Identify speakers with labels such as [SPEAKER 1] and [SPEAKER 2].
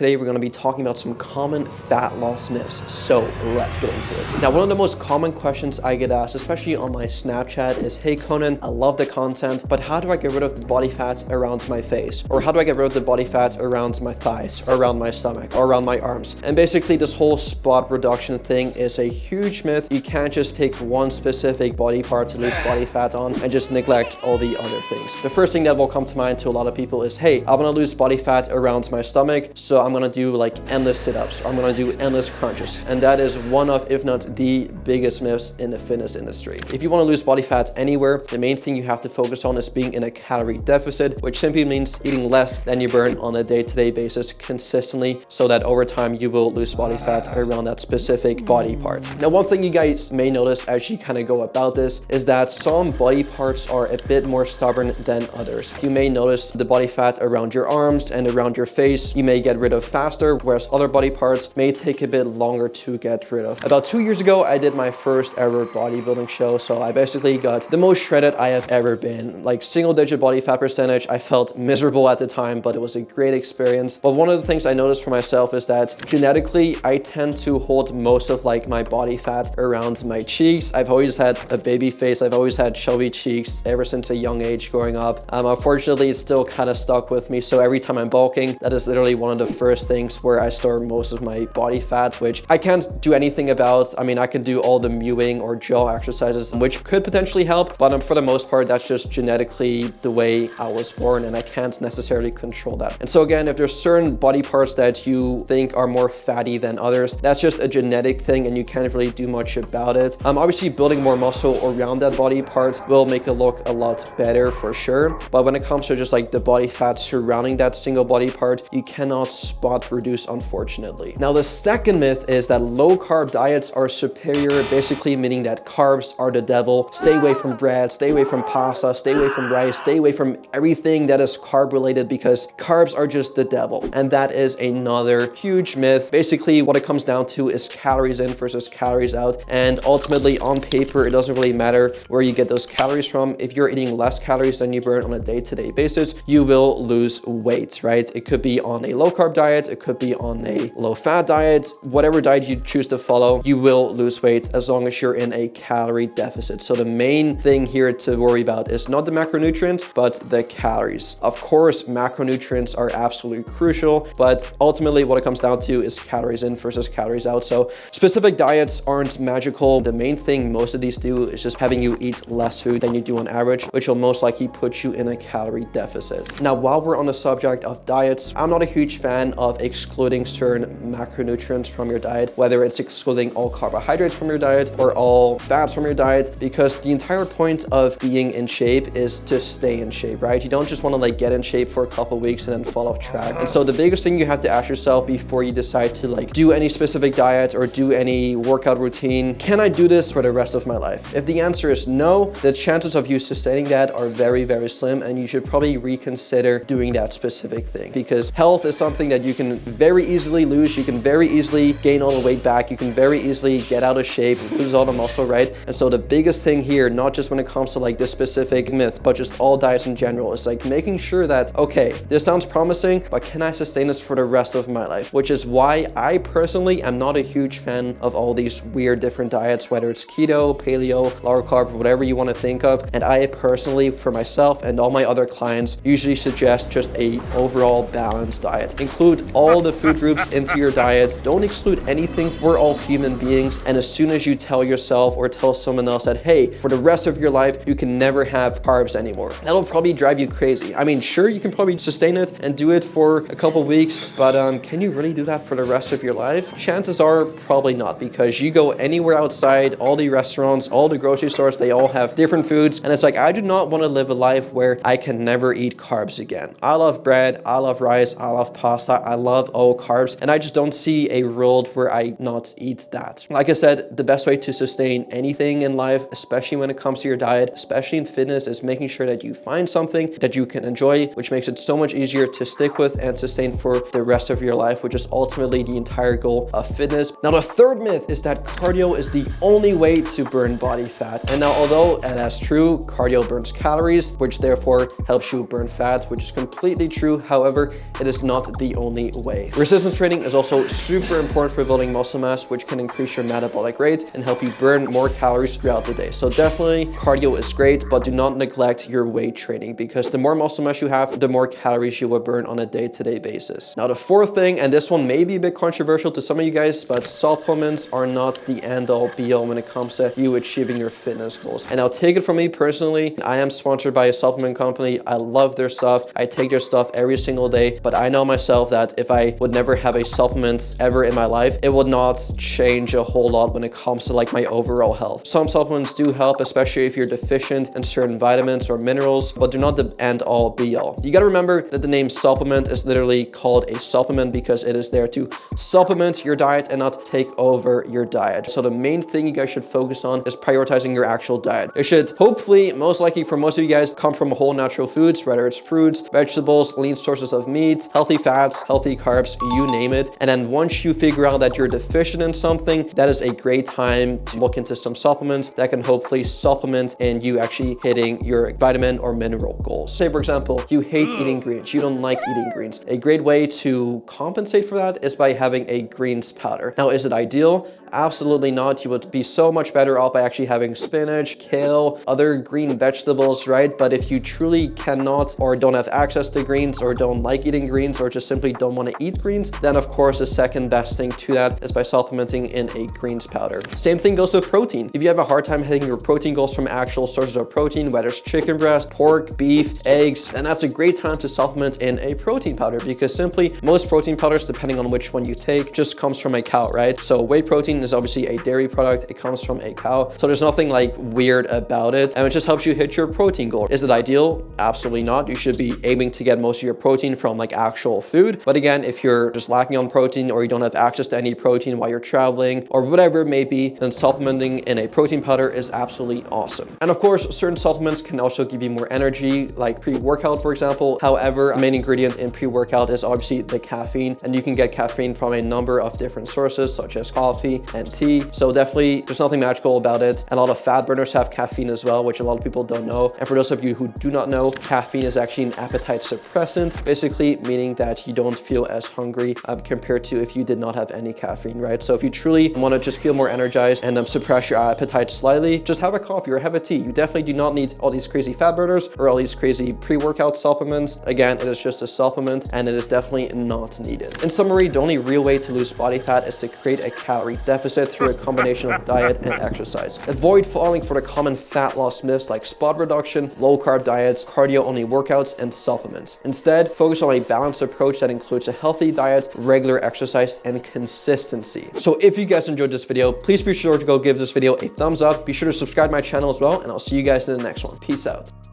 [SPEAKER 1] Today we're going to be talking about some common fat loss myths, so let's get into it. Now one of the most common questions I get asked, especially on my Snapchat is, hey Conan, I love the content, but how do I get rid of the body fat around my face? Or how do I get rid of the body fat around my thighs, or around my stomach, or around my arms? And basically this whole spot reduction thing is a huge myth. You can't just pick one specific body part to lose body fat on and just neglect all the other things. The first thing that will come to mind to a lot of people is, hey, I want to lose body fat around my stomach, so I'm gonna do like endless sit-ups. or I'm gonna do endless crunches. And that is one of, if not the biggest myths in the fitness industry. If you wanna lose body fat anywhere, the main thing you have to focus on is being in a calorie deficit, which simply means eating less than you burn on a day-to-day -day basis consistently so that over time you will lose body fat around that specific body part. Now, one thing you guys may notice as you kind of go about this is that some body parts are a bit more stubborn than others. You may notice the body fat around your arms and around your face. You may get rid of faster, whereas other body parts may take a bit longer to get rid of. About two years ago, I did my first ever bodybuilding show, so I basically got the most shredded I have ever been. Like single digit body fat percentage, I felt miserable at the time, but it was a great experience. But one of the things I noticed for myself is that genetically, I tend to hold most of like my body fat around my cheeks. I've always had a baby face. I've always had chubby cheeks ever since a young age growing up. Um, unfortunately, it's still kind of stuck with me. So every time I'm bulking, that is literally one of the first things where I store most of my body fat, which I can't do anything about. I mean, I can do all the mewing or jaw exercises, which could potentially help, but um, for the most part, that's just genetically the way I was born and I can't necessarily control that. And so again, if there's certain body parts that you think are more fatty than others, that's just a genetic thing and you can't really do much about it. Um, obviously, building more muscle around that body part will make it look a lot better for sure. But when it comes to just like the body fat surrounding that single body part, you cannot spot reduce unfortunately. Now the second myth is that low carb diets are superior, basically meaning that carbs are the devil. Stay away from bread, stay away from pasta, stay away from rice, stay away from everything that is carb related because carbs are just the devil. And that is another huge myth. Basically what it comes down to is calories in versus calories out. And ultimately on paper, it doesn't really matter where you get those calories from. If you're eating less calories than you burn on a day-to-day -day basis, you will lose weight, right? It could be on a low carb diet, it could be on a low fat diet, whatever diet you choose to follow, you will lose weight as long as you're in a calorie deficit. So the main thing here to worry about is not the macronutrients, but the calories. Of course, macronutrients are absolutely crucial, but ultimately what it comes down to is calories in versus calories out. So specific diets aren't magical. The main thing most of these do is just having you eat less food than you do on average, which will most likely put you in a calorie deficit. Now, while we're on the subject of diets, I'm not a huge fan of excluding certain macronutrients from your diet, whether it's excluding all carbohydrates from your diet or all fats from your diet, because the entire point of being in shape is to stay in shape, right? You don't just want to like get in shape for a couple weeks and then fall off track. And so the biggest thing you have to ask yourself before you decide to like do any specific diet or do any workout routine, can I do this for the rest of my life? If the answer is no, the chances of you sustaining that are very, very slim and you should probably reconsider doing that specific thing because health is something that you can very easily lose. You can very easily gain all the weight back. You can very easily get out of shape, lose all the muscle, right? And so the biggest thing here, not just when it comes to like this specific myth, but just all diets in general, is like making sure that, okay, this sounds promising, but can I sustain this for the rest of my life? Which is why I personally am not a huge fan of all these weird different diets, whether it's keto, paleo, low carb, whatever you want to think of. And I personally, for myself and all my other clients, usually suggest just a overall balanced diet. Include all the food groups into your diet. Don't exclude anything. We're all human beings. And as soon as you tell yourself or tell someone else that, hey, for the rest of your life, you can never have carbs anymore, that'll probably drive you crazy. I mean, sure, you can probably sustain it and do it for a couple weeks, but um, can you really do that for the rest of your life? Chances are probably not because you go anywhere outside, all the restaurants, all the grocery stores, they all have different foods. And it's like, I do not want to live a life where I can never eat carbs again. I love bread, I love rice, I love pasta, I love all carbs, and I just don't see a world where I not eat that. Like I said, the best way to sustain anything in life, especially when it comes to your diet, especially in fitness, is making sure that you find something that you can enjoy, which makes it so much easier to stick with and sustain for the rest of your life, which is ultimately the entire goal of fitness. Now, the third myth is that cardio is the only way to burn body fat. And now, although that's true, cardio burns calories, which therefore helps you burn fat, which is completely true. However, it is not the only only way. Resistance training is also super important for building muscle mass, which can increase your metabolic rate and help you burn more calories throughout the day. So definitely cardio is great, but do not neglect your weight training because the more muscle mass you have, the more calories you will burn on a day-to-day -day basis. Now, the fourth thing, and this one may be a bit controversial to some of you guys, but supplements are not the end-all be-all when it comes to you achieving your fitness goals. And I'll take it from me personally, I am sponsored by a supplement company. I love their stuff. I take their stuff every single day, but I know myself that if I would never have a supplement ever in my life, it would not change a whole lot when it comes to like my overall health. Some supplements do help, especially if you're deficient in certain vitamins or minerals, but do not the end all be all. You got to remember that the name supplement is literally called a supplement because it is there to supplement your diet and not take over your diet. So the main thing you guys should focus on is prioritizing your actual diet. It should hopefully, most likely for most of you guys, come from whole natural foods, whether it's fruits, vegetables, lean sources of meat, healthy fats, healthy carbs, you name it. And then once you figure out that you're deficient in something, that is a great time to look into some supplements that can hopefully supplement and you actually hitting your vitamin or mineral goals. Say, for example, you hate eating mm. greens, you don't like eating greens. A great way to compensate for that is by having a greens powder. Now, is it ideal? Absolutely not. You would be so much better off by actually having spinach, kale, other green vegetables, right? But if you truly cannot or don't have access to greens or don't like eating greens or just simply don't want to eat greens, then of course the second best thing to that is by supplementing in a greens powder. Same thing goes with protein. If you have a hard time hitting your protein goals from actual sources of protein, whether it's chicken breast, pork, beef, eggs, then that's a great time to supplement in a protein powder because simply most protein powders, depending on which one you take, just comes from a cow, right? So whey protein is obviously a dairy product. It comes from a cow. So there's nothing like weird about it. And it just helps you hit your protein goal. Is it ideal? Absolutely not. You should be aiming to get most of your protein from like actual food. But again, if you're just lacking on protein or you don't have access to any protein while you're traveling or whatever it may be, then supplementing in a protein powder is absolutely awesome. And of course, certain supplements can also give you more energy, like pre-workout, for example. However, a main ingredient in pre-workout is obviously the caffeine, and you can get caffeine from a number of different sources, such as coffee and tea. So definitely, there's nothing magical about it. A lot of fat burners have caffeine as well, which a lot of people don't know. And for those of you who do not know, caffeine is actually an appetite suppressant, basically meaning that you don't feel as hungry um, compared to if you did not have any caffeine, right? So if you truly want to just feel more energized and um, suppress your appetite slightly, just have a coffee or have a tea. You definitely do not need all these crazy fat burners or all these crazy pre-workout supplements. Again, it is just a supplement and it is definitely not needed. In summary, the only real way to lose body fat is to create a calorie deficit through a combination of diet and exercise. Avoid falling for the common fat loss myths like spot reduction, low carb diets, cardio only workouts, and supplements. Instead, focus on a balanced approach that includes a healthy diet, regular exercise, and consistency. So if you guys enjoyed this video, please be sure to go give this video a thumbs up. Be sure to subscribe to my channel as well, and I'll see you guys in the next one. Peace out.